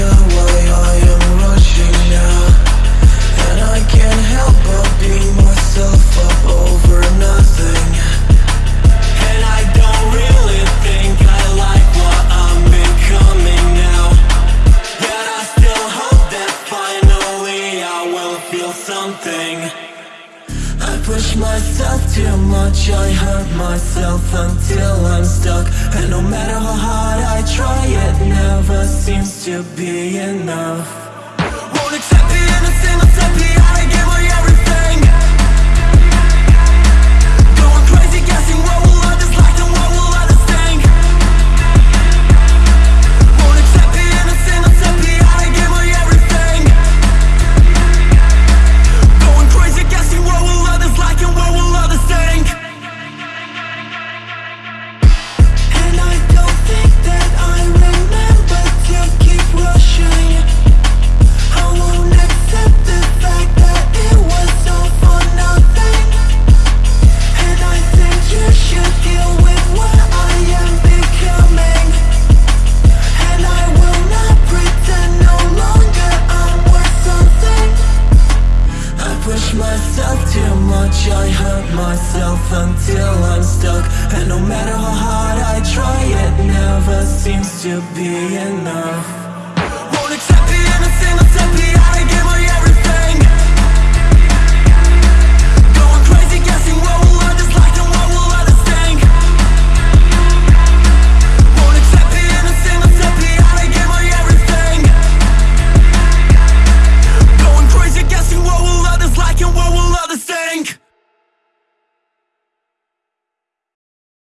why I am rushing now. And I can't help but beat myself up over nothing. And I don't really think I like what I'm becoming now. Yet I still hope that finally I will feel something. I push myself too much, I hurt myself until I'm stuck. And no matter how hard I try, it never seems to be enough. myself until I'm stuck. And no matter how hard I try, it never seems to be enough.